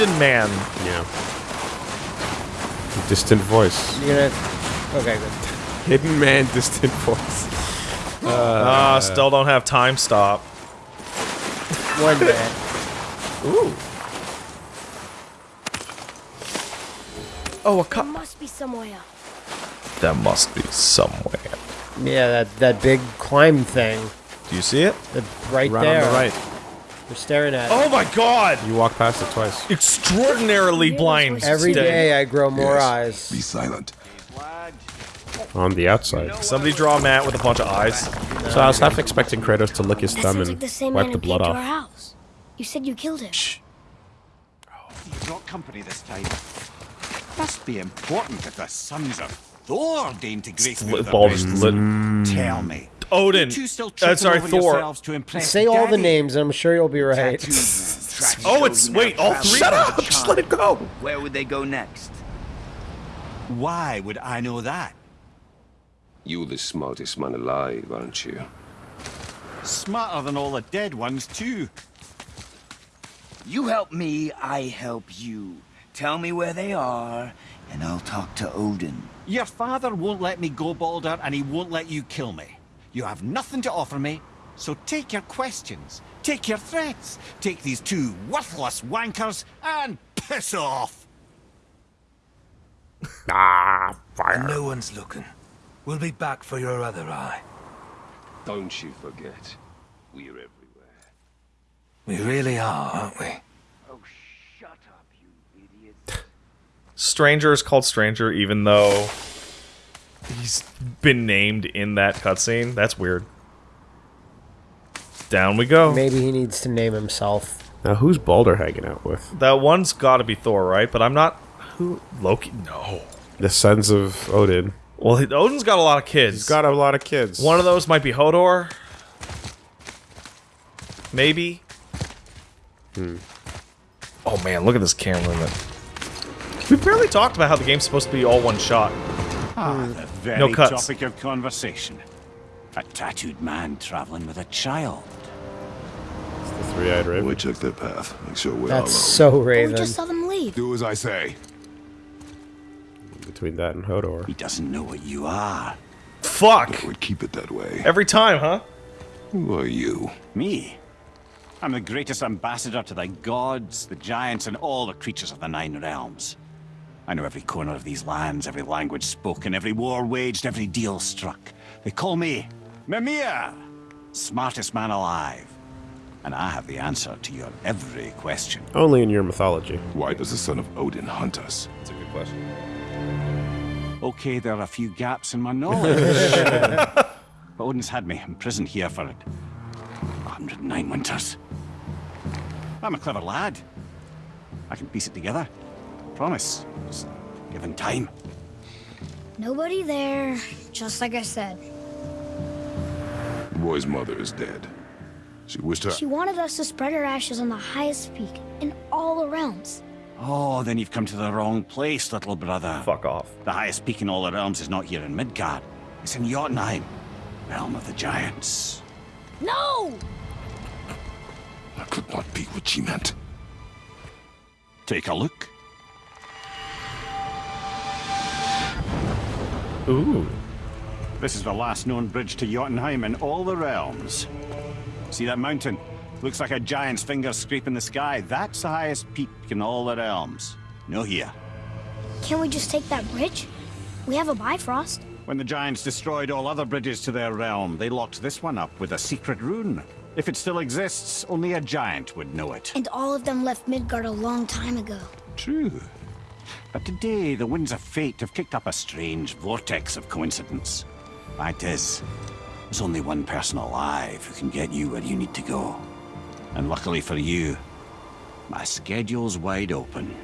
hidden man. Yeah. Distant voice. You're gonna. Okay, good. Hidden man, distant voice. Ah, still don't have time stop. One day. Ooh. Oh, a There cup. must be somewhere. There must be somewhere. Yeah, that that big climb thing. Do you see it? The, right Right there. on the right. We're staring at. Oh my god! You walk past it twice. Extraordinarily blind. Every state. day I grow more Yes. eyes. Be silent. On the outside. Somebody draw a mat with a bunch of eyes. So I was half expecting Kratos to lick his That thumb sounds and like the same wipe man the who blood came to our off. house. You said you killed him. You brought company this time. Must be important if the sons of Thor deign to grace me with their Bulb presence. split. Tell me. Odin. You two still Uh, sorry, over Thor. yourselves to impress Say all the names, and I'm sure you'll be right. Oh, it's wait, all three. Shut up! Just let it go! Where would they go next? Why would I know that? You're the smartest man alive, aren't you? Smarter than all the dead ones, too. You help me, I help you. Tell me where they are, and I'll talk to Odin. Your father won't let me go, Balder, and he won't let you kill me. You have nothing to offer me, so take your questions, take your threats, take these two worthless wankers, and piss off! Ah, fire. No one's looking. We'll be back for your other eye. Don't you forget, we're everywhere. We really are, aren't we? Oh, shut up, you idiot. Stranger is called Stranger, even though he's been named in that cutscene. That's weird. Down we go. Maybe he needs to name himself. Now who's Balder hanging out with? That one's got to be Thor, right? But I'm not. Who? Loki? No. The sons of Odin. Well, Odin's got a lot of kids. He's got a lot of kids. One of those might be Hodor. Maybe. Hmm. Oh man, look at this camera movement. We barely talked about how the game's supposed to be all one shot. Ah, the very No cuts. topic of conversation. A tattooed man traveling with a child. It's the three-eyed raven. We check their path. Make sure we're That's all so But we Raven. just saw them leave. Do as I say. Between that and Hodor. He doesn't know what you are. Fuck! I would keep it that way. Every time, huh? Who are you? Me? I'm the greatest ambassador to the gods, the giants, and all the creatures of the Nine Realms. I know every corner of these lands, every language spoken, every war waged, every deal struck. They call me Mimir, smartest man alive. And I have the answer to your every question. Only in your mythology. Why does the son of Odin hunt us? That's a good question. Okay, there are a few gaps in my knowledge. but Odin's had me imprisoned here for 109 winters. I'm a clever lad. I can piece it together. Promise. Just given time. Nobody there, just like I said. The boy's mother is dead. She wished her. She wanted us to spread her ashes on the highest peak in all the realms. Oh, then you've come to the wrong place, little brother. Fuck off. The highest peak in all the realms is not here in Midgard. It's in Jotunheim, realm of the giants. No! That could not be what she meant. Take a look. Ooh. This is the last known bridge to Jotunheim in all the realms. See that mountain? Looks like a giant's finger scraping the sky. That's the highest peak in all the realms. No here. Can't we just take that bridge? We have a Bifrost. When the giants destroyed all other bridges to their realm, they locked this one up with a secret rune. If it still exists, only a giant would know it. And all of them left Midgard a long time ago. True. But today, the winds of fate have kicked up a strange vortex of coincidence. Fact is, there's only one person alive who can get you where you need to go. And luckily for you, my schedule's wide open.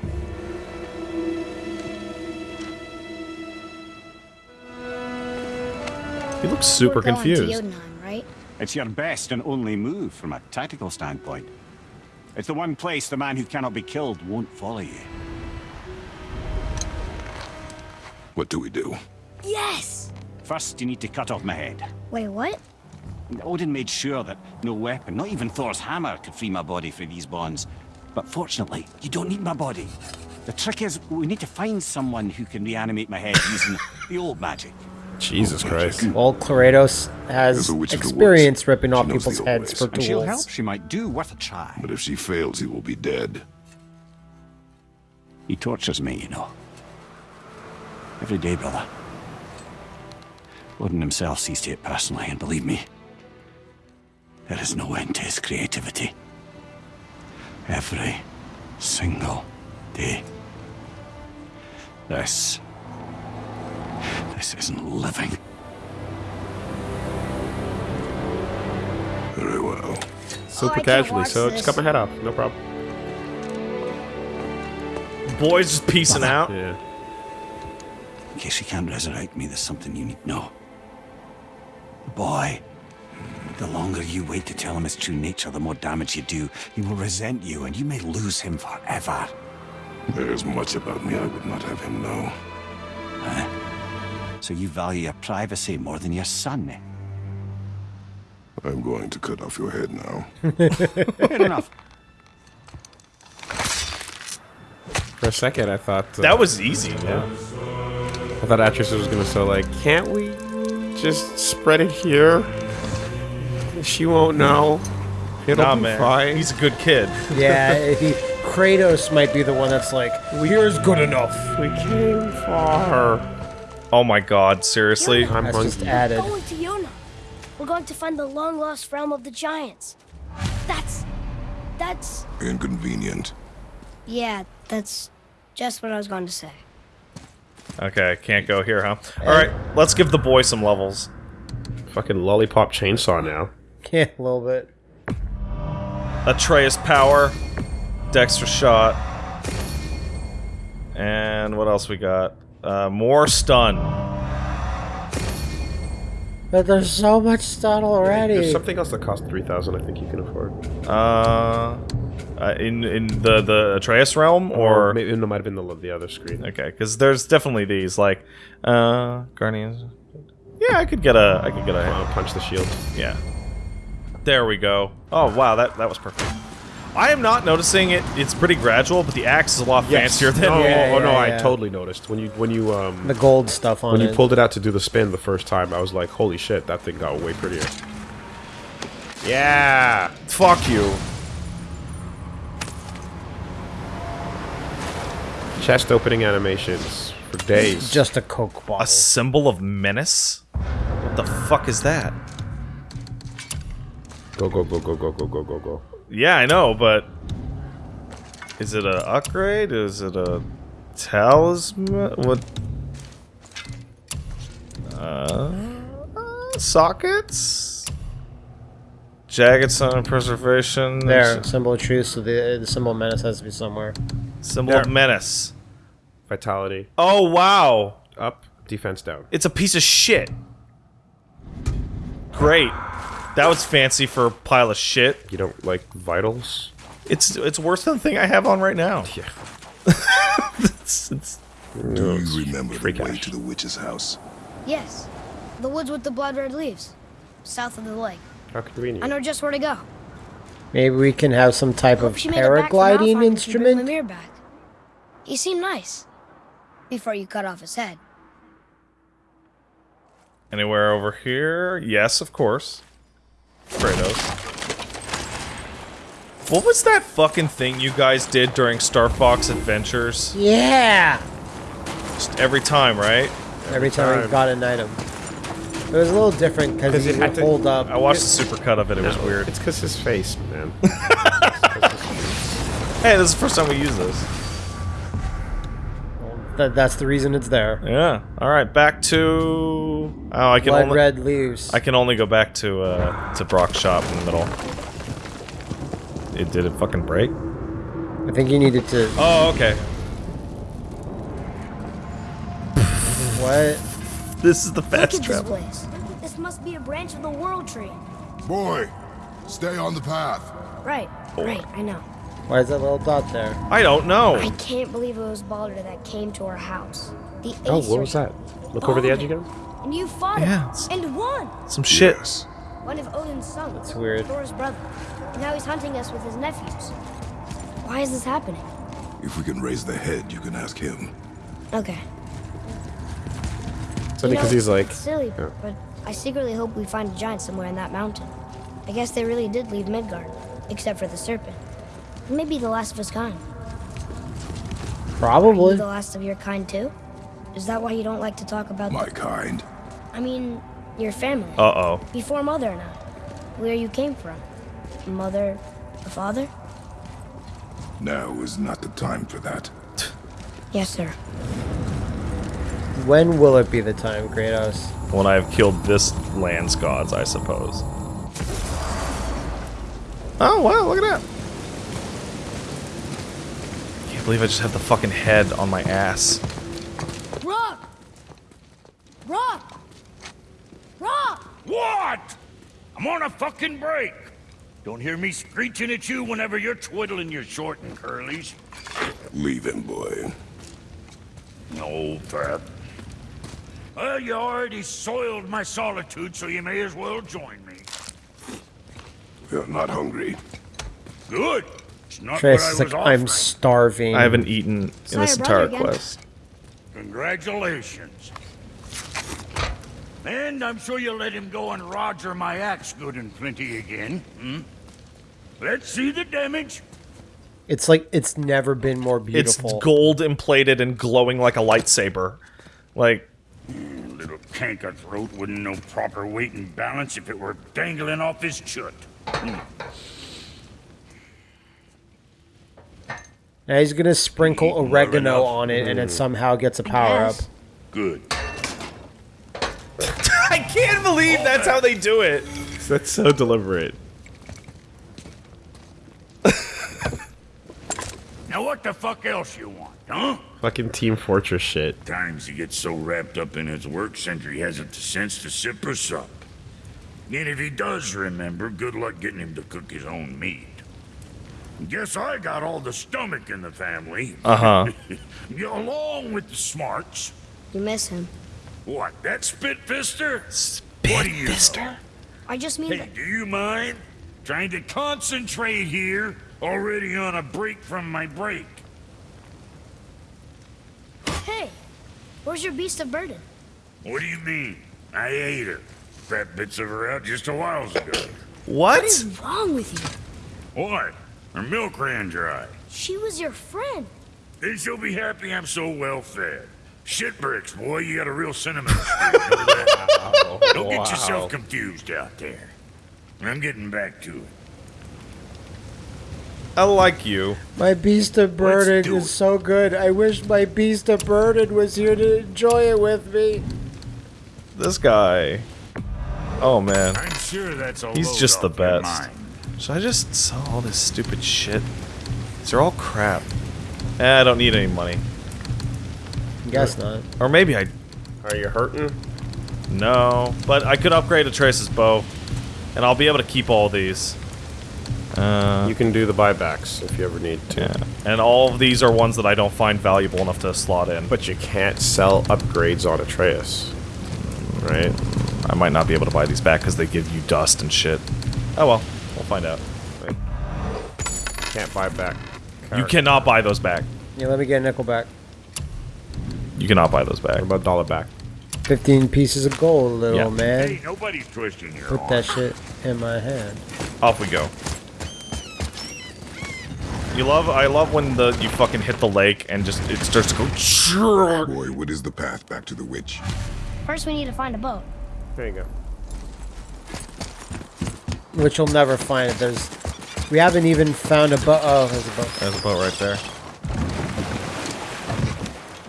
He looks super We're going to confused. Jotunheim, right? It's your best and only move from a tactical standpoint. It's the one place the man who cannot be killed won't follow you. What do we do? Yes! First, you need to cut off my head. Wait, what? Odin made sure that no weapon, not even Thor's hammer, could free my body from these bonds. But fortunately, you don't need my body. The trick is, we need to find someone who can reanimate my head using the old magic. Jesus Christ. Well, Kratos has There's a witch of the experience ripping off people's heads ways. for And she'll help. She might do. Worth a try. But if she fails, he will be dead. He tortures me, you know. Every day, brother. Odin himself sees to it personally, and believe me, there is no end to his creativity. Every single day. This. This isn't living. Very well. Super oh, I can't casually, watch so just this. cut my head off. No problem. Boys just piecing out. Yeah. In case you can't resurrect me, there's something you need to know. The boy. The longer you wait to tell him his true nature, the more damage you do. He will resent you, and you may lose him forever. There is much about me I would not have him know. So you value your privacy more than your son, eh? I'm going to cut off your head now. Fair enough. For a second, I thought uh, That was easy. Yeah. I thought Atreus was gonna say like, can't we just spread it here? She won't know. It'll Nah, be man. fine. He's a good kid. Yeah, he, Kratos might be the one that's like, here's good enough. we came far. Oh my god, seriously? I'm That's just hungry. added. Going to Yona. We're going to find the long lost realm of the giants. That's. That's. Inconvenient. Yeah, that's just what I was going to say. Okay, can't go here, huh? Alright, let's give the boy some levels. Fucking lollipop chainsaw now. Yeah, a little bit. Atreus power. Dexter shot. And what else we got? Uh, more stun. But there's so much stun already. There's something else that costs three thousand. I think you can afford. Uh, uh, in in the the Atreus realm, or maybe it might have been the the other screen. okay, because there's definitely these like uh Guardians. Yeah, I could get a I could get a Uh, punch the shield. yeah. There we go. Oh wow, that that was perfect. I am not noticing it. It's pretty gradual, but the axe is a lot fancier than. Oh, Yeah, oh, no, yeah, I totally noticed when you when you um the gold stuff on when it. you pulled it out to do the spin the first time. I was like, holy shit, that thing got way prettier. Yeah. Fuck you. Chest opening animations for days. Just a Coke bottle. A symbol of menace. What the fuck is that? Go go go go go go go go go. Yeah, I know, but is it a upgrade? Is it a talisman? What? Uh, sockets? Jagged sun preservation. There, symbol of truth, so the, the symbol of menace has to be somewhere. Symbol of menace. Vitality Oh wow! up, defense down. It's a piece of shit. Great. That was fancy for a pile of shit. You don't like vitals? It's it's worse than the thing I have on right now. Yeah. It's- it's- Do you remember the way cash. to the witch's house? Yes. The woods with the blood red leaves. South of the lake. How convenient. I know just where to go. Maybe we can have some type Hope of she made it back from paragliding Alfheim you bring instrument. Mimir back. He seemed nice. Before you cut off his head. Anywhere over here? Yes, of course. Kratos. What was that fucking thing you guys did during Star Fox Adventures? Yeah! Just every time, right? Every time we got an item. It was a little different because you it had could to- hold up. I watched the supercut of it. It was weird. It's because his face, man. Hey, this is the first time we use this. That, that's the reason it's there. Yeah. All right, back to. Oh, I can Blood only. red leaves. I can only go back to uh, to Brok's shop in the middle. It did it fucking break? I think you needed to. Oh, okay. What? This is the Look fast at this This must be a branch of the World Tree. Boy, stay on the path. Right, right, I know. Why is that little dot there? I don't know. I can't believe it was Balder that came to our house. The Oh, Aesir. what was that? Look over the edge again. And you fought Yeah, him. it's- And won. Some shit. Yes. One of Odin's sons. That's weird. Thor's brother. And now he's hunting us with his nephews. Why is this happening? If we can raise the head, you can ask him. Okay. It's You only know, because he's like, silly, yeah. but I secretly hope we find a giant somewhere in that mountain. I guess they really did leave Midgard, except for the serpent. Maybe the last of his kind. Are you Probably. the last of your kind too? Is that why you don't like to talk about? My kind. I mean, your family. Uh oh. Before mother and I, where you came from, mother, a father. Now is not the time for that. Yes, sir. When will it be the time, Kratos? When I have killed this land's gods, I suppose. Oh wow! Look at that. Can't believe I just have the fucking head on my ass. Rock! Rock! Rock! What? I'm on a fucking break. Don't hear me screeching at you whenever you're twiddling your short and curlies. Leave him, boy. No, Fat. Well, you already soiled my solitude, so you may as well join me. You're not hungry. Good. It's not Trace what I is was like, I'm starving. I haven't eaten in this entire quest. Congratulations. And I'm sure you'll let him go and Roger my axe good and plenty again, hmm? Let's see the damage. It's like it's never been more beautiful. It's gold and plated and glowing like a lightsaber. Like, Little canker throat wouldn't know proper weight and balance if it were dangling off his chut. Now he's gonna sprinkle oregano enough. on it, and it mm. somehow gets a power up. Good. I can't believe that's how they do it. that's so deliberate. Now what the fuck else you want, huh? Fucking Team Fortress shit. Times he gets so wrapped up in his work, Sindri hasn't the sense to sip or sup. And if he does remember, good luck getting him to cook his own meat. Guess I got all the stomach in the family. Uh huh. Along with the smarts. You miss him. What, that spitfister? What do you? I just mean Hey, that do you mind? Trying to concentrate here, already on a break from my break. Hey, where's your beast of burden? What do you mean? I ate her. Fat bits of her out just a while ago. What? What is wrong with you? What? Her milk ran dry. She was your friend. Then she'll be happy I'm so well fed. Shit bricks, boy, you got a real sentimental streak. Don't get yourself confused out there. I'm getting back to it. I like you. My beast of burden is it. so good. I wish my beast of burden was here to enjoy it with me. This guy. Oh man. I'm sure that's a He's just the off your best. Mind. Should I just sell all this stupid shit? These are all crap. Eh, I don't need any money. Guess not. Or maybe I. Are you hurting? No. But I could upgrade Atreus's bow. And I'll be able to keep all these. Uh, You can do the buybacks if you ever need to. yeah. And all of these are ones that I don't find valuable enough to slot in. But But you can't sell upgrades on Atreus. Right? I might not be able to buy these back because they give you dust and shit. Oh well. We'll find out. Can't buy back. You cannot buy those back. Yeah, let me get a nickel back. You cannot buy those back. What about dollar back? 15 pieces of gold, little Yeah. man. Hey, nobody's twisting your Put arm. that shit in my hand. Off we go. You love, I love when the you fucking hit the lake and just it starts to go. Boy, what is the path back to the witch? First, we need to find a boat. There you go. Which you'll never find. it. There's. We haven't even found a boat. Oh, there's a boat. There's a boat right there.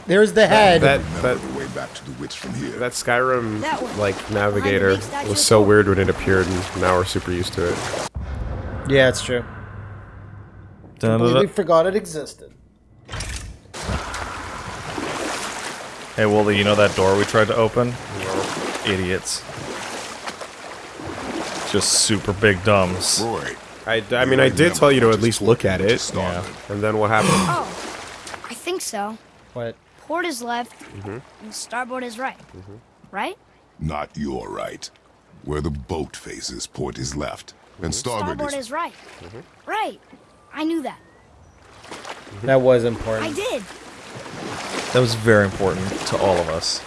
There's the head. That Remember that way back to the witch from here. that Skyrim That like navigator was so Thor. weird when it appeared, and now we're super used to it. yeah, it's true. Completely forgot it existed. Hey Woolie, you know that door we tried to open? Idiots. Just super big dumbs. Roy, I, I mean, I did tell you to at least look at it. started. And then what happened? Oh, I think so. What? Port is left, Mm-hmm. and starboard is right. Mm-hmm. Right? Not your right. Where the boat faces, port is left. And starboard, Starboard is... is right. Mm-hmm. Right. I knew that. That was important. I did. That was very important to all of us.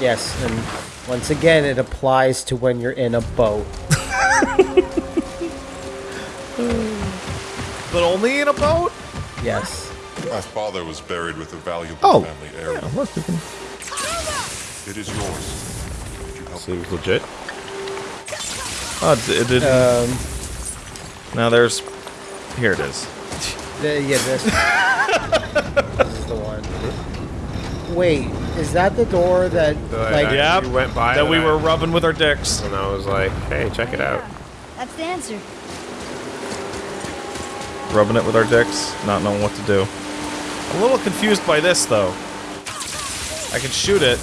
Yes, and once again, it applies to when you're in a boat. But only in a boat? Yes. My father was buried with a valuable Oh, family heirloom. Yeah, look, can... It is yours. Would you help me? Seems legit. Oh, it, it didn't... Um, now there's... Here it is. the, yeah, this. this is the one. Wait, is that the door that, That like, I- Yep, you went by that we that. were rubbing with our dicks. And I was like, hey, check it out. That's the answer. Rubbing it with our dicks, not knowing what to do. A little confused by this, though. I can shoot it,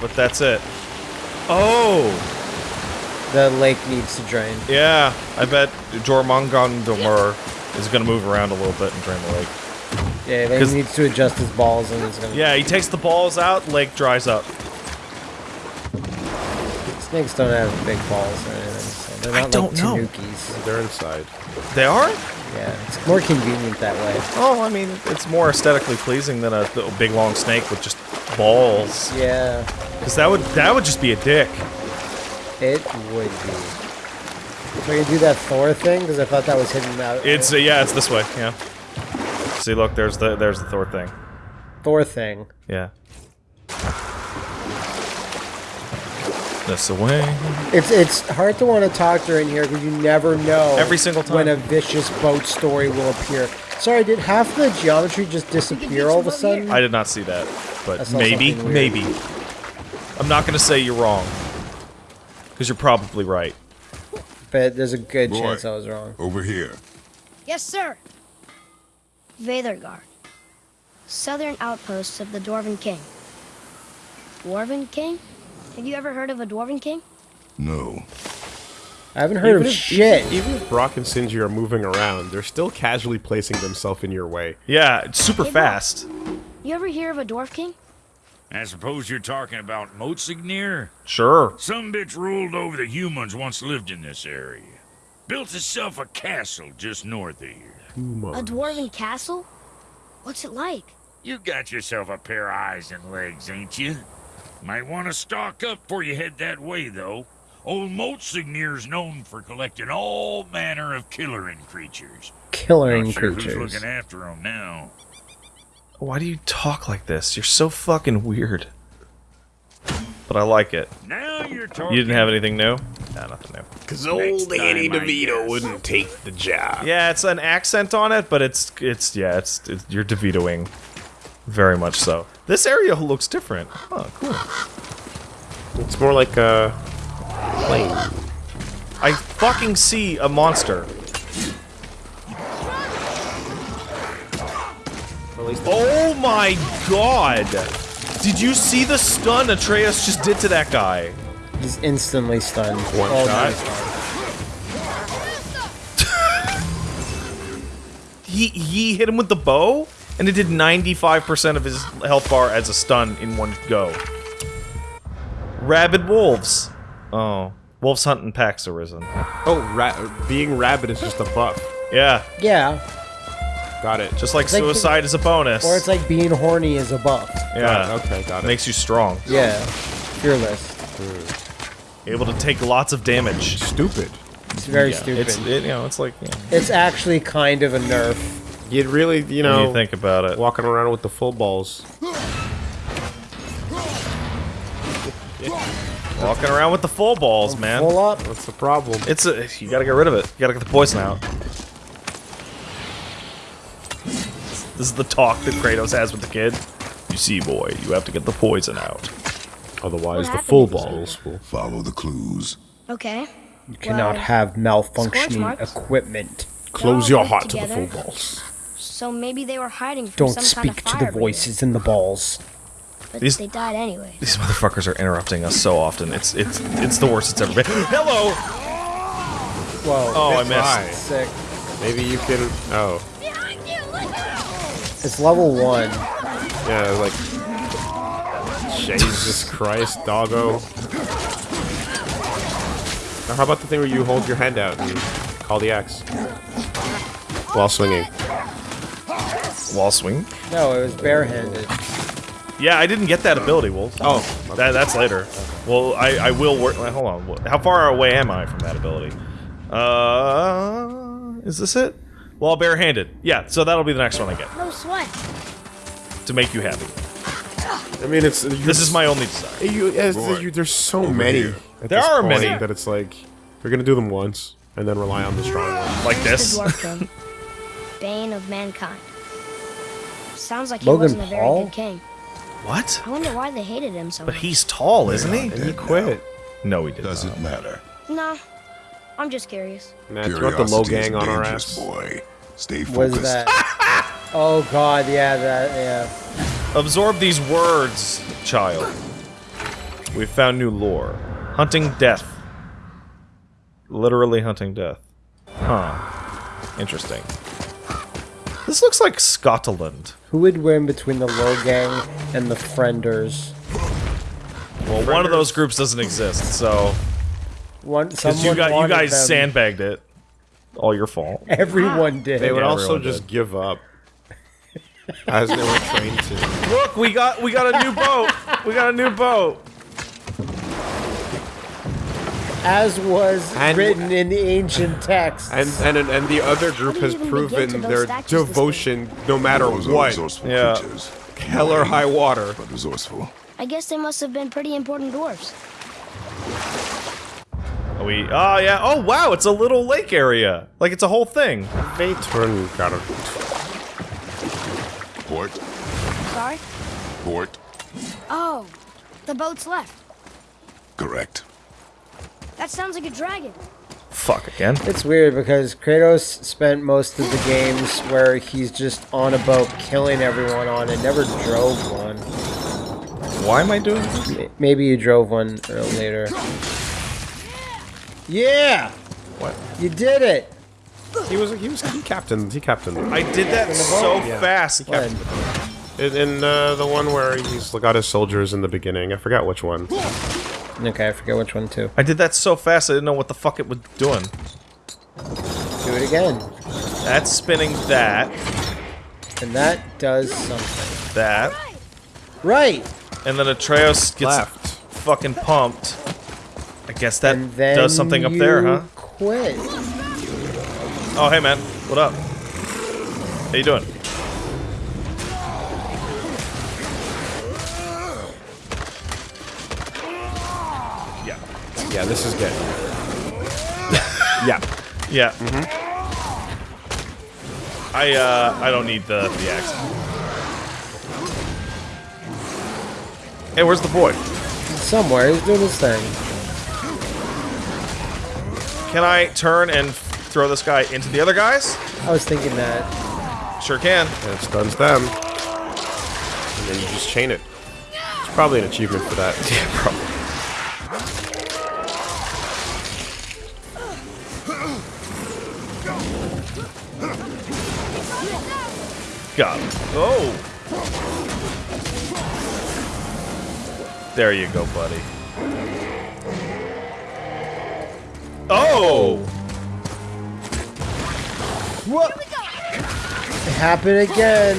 but that's it. Oh! the lake needs to drain? Yeah, I bet Jormungandr is gonna move around a little bit and drain the lake. Yeah, he 'Cause- needs to adjust his balls and he's gonna. Yeah, he takes the balls out, lake dries up. Snakes don't have big balls or anything, so they're I don't like know. tanukis. They're inside. They are? Yeah, it's more convenient that way. Oh, I mean, it's more aesthetically pleasing than a, a big long snake with just balls. Yeah, Because that would that would just be a dick. it would be. So you do that Thor thing because I thought that was hidden out. It's uh, yeah, it's this way. Yeah. See, look, there's the there's the Thor thing. Thor thing. Yeah. This away. It's it's hard to want to talk to her in here because you never know Every single time when a vicious boat story will appear. Sorry, did half the geometry just disappear all of a sudden? I did not see that, but maybe, maybe. I'm not gonna say you're wrong, because you're probably right. but there's a good Roy. chance I was wrong. Over here. Yes, sir. Veithurgard. Southern outpost of the Dwarven King. Dwarven King? Have you ever heard of a Dwarven King? No. I haven't heard Even of if- shit. Even, even if Brok and Sindri are moving around, they're still casually placing themselves in your way. Yeah, it's super Hey, Bob. fast. You ever hear of a Dwarf King? I suppose you're talking about Motsognir? Sure. Some bitch ruled over the humans once lived in this area. Built itself a castle just north of here. A Dwarven castle? What's it like? You got yourself a pair of eyes and legs, ain't you? Might want to stock up before you head that way, though. Old Motsognir's known for collecting all manner of killering creatures. Killering sure creatures. Who's looking after them now? Why do you talk like this? You're so fucking weird. But I like it. Now you're talking. You didn't have anything new? Nah, nothing new. Because old Annie DeVito guess. wouldn't take the job. Yeah, it's an accent on it, but it's it's yeah, it's, it's you're DeVitoing very much so. This area looks different. Oh, cool. It's more like a plane. I fucking see a monster. Oh my god! Did you see the stun Atreus just did to that guy? He's instantly stunned. One Oh, shot. nice. He he hit him with the bow, and it did 95% of his health bar as a stun in one go. Rabid wolves. Oh, wolves hunt in packs arisen. Oh, ra- being rabid is just a buff. Yeah, Yeah, Got it. just like It's like- suicide is a bonus. or it's like being horny is a buff. yeah, Got. Okay, got it. makes you strong, Yeah, fearless. Hmm. Able to take lots of damage. Stupid. It's very Yeah, stupid. It's it, you know, it's like yeah, It's actually kind of a nerf. You'd really, you when know, you think about it. walking around with the full balls. Walking around with the full balls, man. Pull up. What's the problem? It's a you gotta get rid of it. You gotta get the poison out. This is the talk that Kratos has with the kid. You see, boy, you have to get the poison out. Otherwise, the happened full to balls will. Follow the clues. Okay. You cannot Well, have malfunctioning equipment. Close your linked heart to the together. full balls. So maybe they were hiding from Don't some speak kind of to fire the voices in the balls. breathing, But These- they died anyway. These motherfuckers are interrupting us so often. It's it's it's the worst it's ever been. Hello. Whoa. Oh, I Why? missed. Sick. Maybe you can. Oh, It's level one. yeah, like. Jesus Christ, doggo. Now, how about the thing where you hold your hand out and call the axe? while swinging. While swinging? No, it was barehanded. Yeah, I didn't get that ability, Wolf. Oh, That, that's later. Well, I, I will work. wait, Hold on. How far away am I from that ability? Uh, is this it? Well, barehanded. Yeah, so that'll be the next one I get No sweat. to make you happy. I mean, it's This is my only desire. You, as, you, there's so over many. here. at There this are point many. that it's like we're gonna do them once and then rely on the strong one. Like this. Bane of mankind. Sounds like he Logan wasn't a very Paul? good king. What? I wonder why they hated him so But much. he's tall, isn't he? And he quit. No, he did Does not. it matter? No, I'm just curious. Man, throw the low gang on our ass. boy. Stay What is focused. that? oh god, yeah, that, yeah. Absorb these words, child. We've found new lore. Hunting death. Literally hunting death. Huh. Interesting. This looks like Scotland. Who would win between the low gang and the frienders? Well, one of those groups doesn't exist, so One, because you got you guys them. sandbagged it. All your fault. Everyone did. They would Yeah, also just did. give up. As they were trained to. Look, we got we got a new boat. We got a new boat. As was And- written in the ancient text. And and and the other group How do you has proven their devotion no matter Those what. resourceful Yeah. creatures, Hell or high water. but resourceful. I guess they must have been pretty important dwarfs. Are we oh yeah. Oh wow, it's a little lake area. Like it's a whole thing. They turn got it. Port, Sorry? port, Oh, the boat's left. correct. That sounds like a dragon. Fuck again. It's weird because Kratos spent most of the games where he's just on a boat killing everyone on and never drove one. Why am I doing this? Maybe you drove one later. Yeah! What? You did it! He was he was he captained he captained I did that so Yeah. fast. When? in, in uh, the one where he's got his soldiers in the beginning. I forgot which one. Okay, I forget which one too. I did that so fast I didn't know what the fuck it was doing. Do it again. That's spinning that, And that does something. that, Right! and then Atreus gets Left. fucking pumped. I guess that does something up there, huh? Quit. Oh, hey man, what up? How you doing? Yeah. Yeah, this is good. yeah. Yeah. I uh I don't need the the axe. Hey, where's the boy? Somewhere, he's doing his thing. Can I turn and throw this guy into the other guys? I was thinking that. Sure can. And it stuns them. And then you just chain it. It's probably an achievement for that. Yeah, probably. Got him. Oh! There you go, buddy. Oh! It happened again.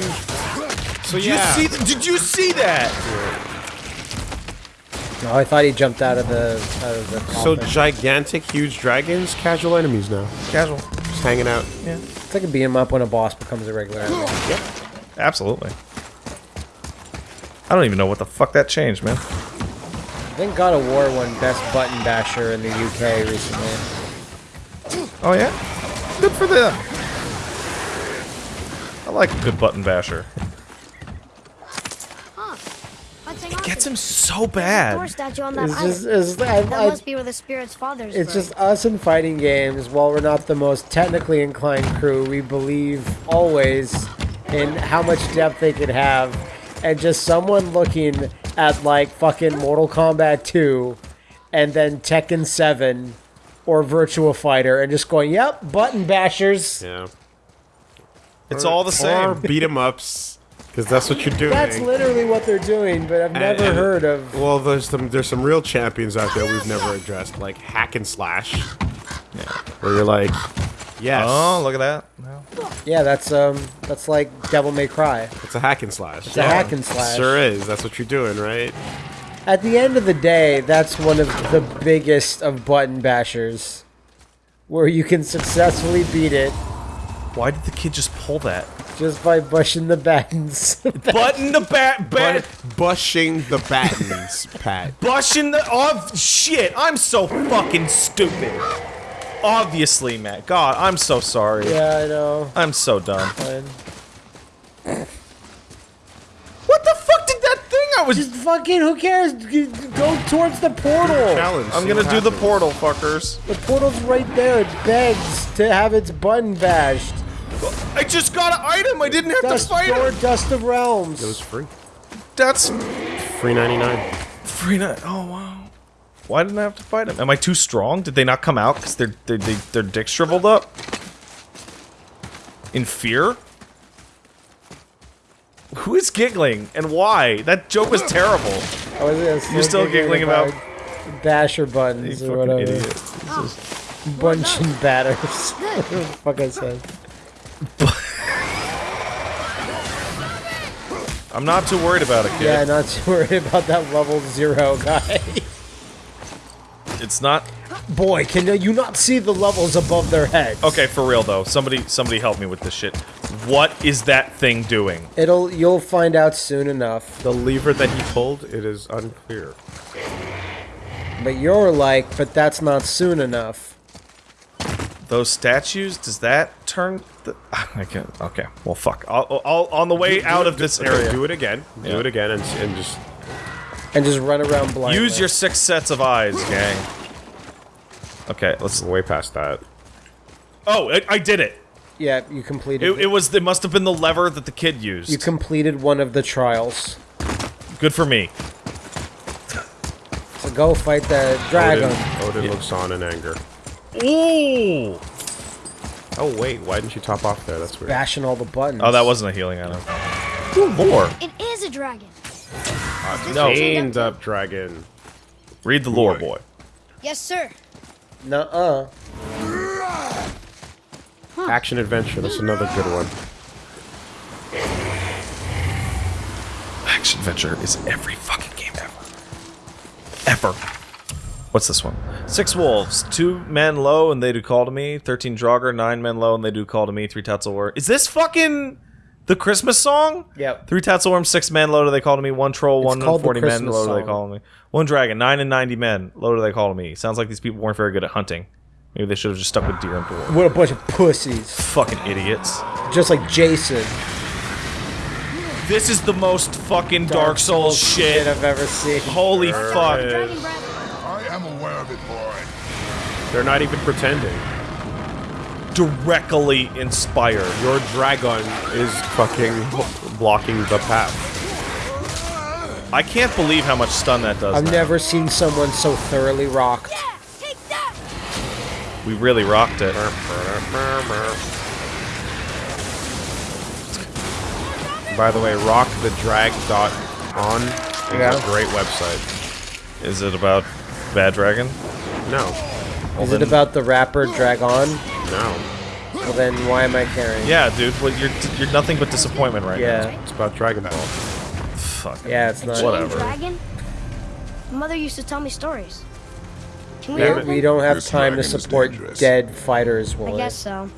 So Did you see? th- did you see that? Oh, I thought he jumped out of the out of the So coffin. gigantic, huge dragons, casual enemies now. Casual. Just hanging out. Yeah, it's like a beat 'em up when a boss becomes a regular enemy. Absolutely. I don't even know what the fuck that changed, man. I think God of War won Best Button Basher in the UK recently. Oh yeah? Good for them. I like a good button basher. Huh. Let's hang on It gets him so bad. statue on that It's just, it's, I, that must be where the spirit's father's it's buried. just us in fighting games. While we're not the most technically inclined crew, we believe always in how much depth they could have, and just someone looking at like fucking Mortal Kombat 2, and then Tekken 7, or Virtua Fighter, and just going, "Yep, button bashers." Yeah. It's all the Or same. beat 'em ups, because that's what you're doing. That's literally what they're doing, but I've never and- heard of. Well, there's some there's some real champions out there we've never addressed, like hack and slash. Where you're like, yes, Oh, look at that. No. Yeah, that's um, that's like Devil May Cry. It's a hack and slash. It's a hack and slash. Sure is. That's what you're doing, right? At the end of the day, that's one of the biggest of button bashers, where you can successfully beat it Why did the kid just pull that? just by bushing the buttons. Button the bat, bat, Bushing the battens, Pat. bushing the. Oh shit! I'm so fucking stupid. Obviously, Matt. God, I'm so sorry. yeah, I know. I'm so done. Fine. What the fuck did that thing I was? Just fucking, who cares? Go towards the portal. Challenge. I'm gonna what do the portal, fuckers. The portal's right there. It begs to have its button bashed. I just got an item. I didn't have Dust to fight door, him. Dust of Realms. It was free. That's Free 99. free night. Oh wow. Why didn't I have to fight him? Am I too strong? Did they not come out because their their they, their dick shriveled up? In fear? Who is giggling and why? That joke was terrible. I was gonna You're still giggling about- basher buttons You or fucking whatever. idiot. Bunching batters. what the fuck I said. I'm not too worried about it, kid. Yeah, not too worried about that level zero guy. It's not Boy, can you not see the levels above their heads? okay for real though. Somebody somebody help me with this shit. What is that thing doing? It'll you'll find out soon enough. The lever that he pulled, it is unclear. But you're like, but that's not soon enough. Those statues? Does that turn? The, I can't. Okay. Well, fuck. I'll, I'll, on the way out of this Okay, area. Do it again. Do it again and, and just And just run around blindly. Use your six sets of eyes, gang. Okay, let's. way past that. Oh, I, I did it. Yeah, you completed. it. It was. It must have been the lever that the kid used. you completed one of the trials. Good for me. So go fight the dragon. Odin, Odin looks on in anger. Ooh. Oh wait, why didn't you top off there? That's weird. Bashing all the buttons. Oh, that wasn't a healing item. Ooh, more. It is a dragon. Uh, no. Chained up dragon. Read the lore, boy. Yes, sir. Nuh-uh. Action adventure. That's another good one. Action adventure is every fucking game ever. Ever. What's this one? Six wolves, two men low, and they do call to me. Thirteen Draugr, nine men low, and they do call to me. Three Tatzelwurm. Is this fucking the Christmas song? Yep. Three Tatzelwurm, six men low, do they call to me. One troll, It's one called the forty men Christmas low, do they song. call to me. One dragon, nine and ninety men low, do they call to me. Sounds like these people weren't very good at hunting. Maybe they should have just stuck with deer and boar. What a bunch of pussies. Fucking idiots. Just like Jason. This is the most fucking Dark, Souls, shit. I've ever seen. Holy fuck. Dragon breath. I of it, boy. They're not even pretending. Directly inspired. Your dragon is fucking blocking the path. I can't believe how much stun that does. I've now. never seen someone so thoroughly rocked. Yeah, take that. We really rocked it. By the way, rockthedrag.on is Yeah. a great website. Is it about Bad Dragon? No, Is then- it about the rapper Dragon? no. Well then, why am I caring? Yeah, dude. Well, you're you're nothing but disappointment right Yeah. It's about Dragon Ball. now. Fuck. Yeah, it's not. Chained Whatever. dragon? My mother used to tell me stories. Can we We, help we don't have This time to support dead fighters, I Woolie. guess so.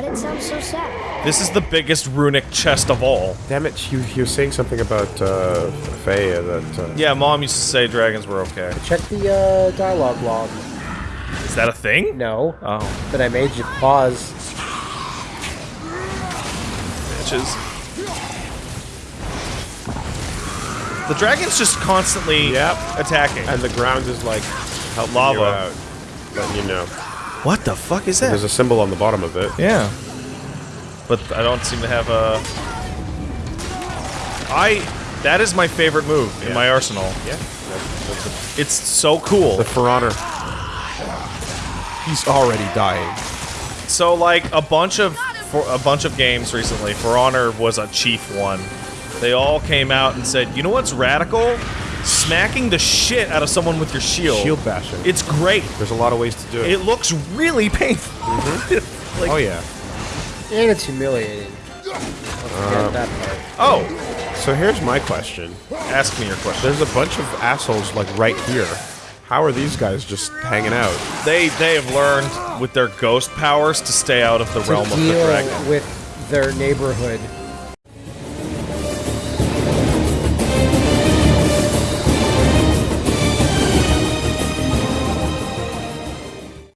But it sounds so sad. This is the biggest runic chest of all. Damn it, you, you were saying something about uh, Faye that. Uh, Yeah, mom used to say dragons were okay. Check the uh, dialogue log. Is that a thing? No, Oh, but I made you pause. bitches. The dragon's just constantly Yep. attacking. And the ground is like helping Lava. you out, letting you know. What the fuck is that? There's a symbol on the bottom of it. Yeah. But I don't seem to have a. I. That is my favorite move in my arsenal. Yeah, that's, that's It's so cool. the For Honor. He's already dying. So like a bunch of for a bunch of games recently, For Honor was a chief one. They all came out and said, "You know what's radical? Smacking the shit out of someone with your shield. Shield bashing. It's great. There's a lot of ways to do it. It looks really painful. Mm-hmm. like, oh yeah. And it's humiliating. Don't uh, that part. Oh, So here's my question. ask me your question. There's a bunch of assholes like right here. How are these guys just hanging out? They they have learned with their ghost powers to stay out of the To realm of the deal dragon. with their neighborhood